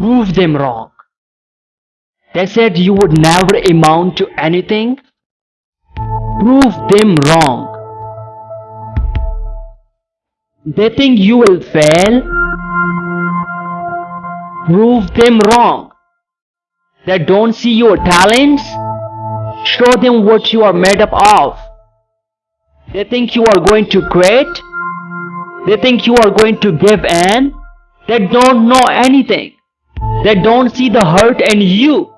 prove them wrong. They said you would never amount to anything. Prove them wrong. They think you will fail. Prove them wrong. They don't see your talents. Show them what you are made up of. They think you are going to quit. They think you are going to give in. They don't know anything. They don't see the hurt in you.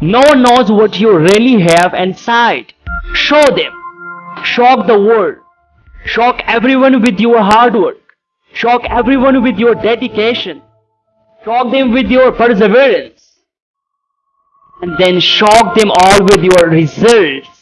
No one knows what you really have inside. Show them. Shock the world. Shock everyone with your hard work. Shock everyone with your dedication. Shock them with your perseverance. And then shock them all with your results.